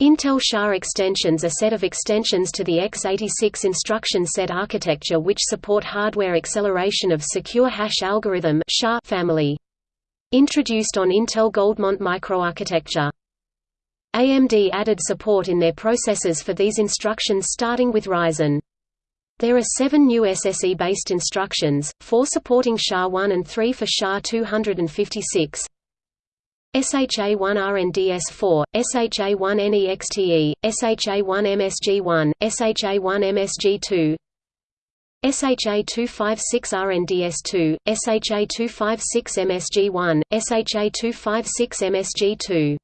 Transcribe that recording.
Intel SHA extensions are set of extensions to the x86 instruction set architecture which support hardware acceleration of secure hash algorithm family. Introduced on Intel Goldmont microarchitecture. AMD added support in their processors for these instructions starting with Ryzen. There are seven new SSE-based instructions, four supporting SHA-1 and three for SHA-256. SHA-1RNDS4, SHA-1NEXTE, SHA-1MSG1, SHA-1MSG2, SHA-256RNDS2, SHA-256MSG1, SHA-256MSG2